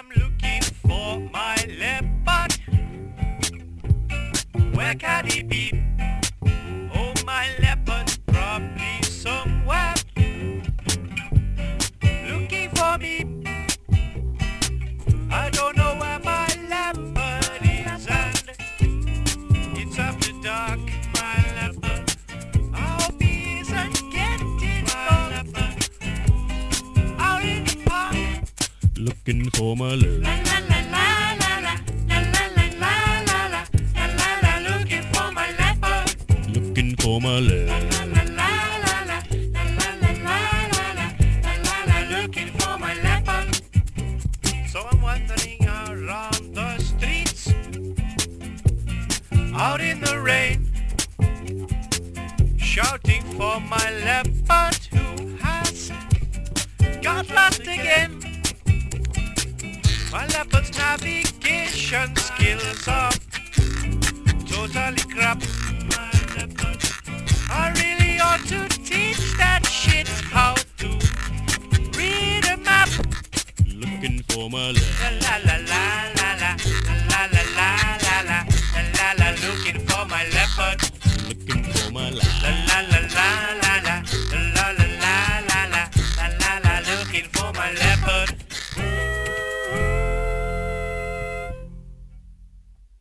I'm looking for my leopard. Where can he be? La la la la looking for my leopard. So I'm wandering around the streets, out in the rain, shouting for my leopard who has got lost again. All Apple's navigation skills are totally crap. I really ought to teach that shit how to read a map. Looking for my love. La la la la la la la la la la la la la looking for my leopard. Looking for my la la la la la la la la la la la la looking for my leopard.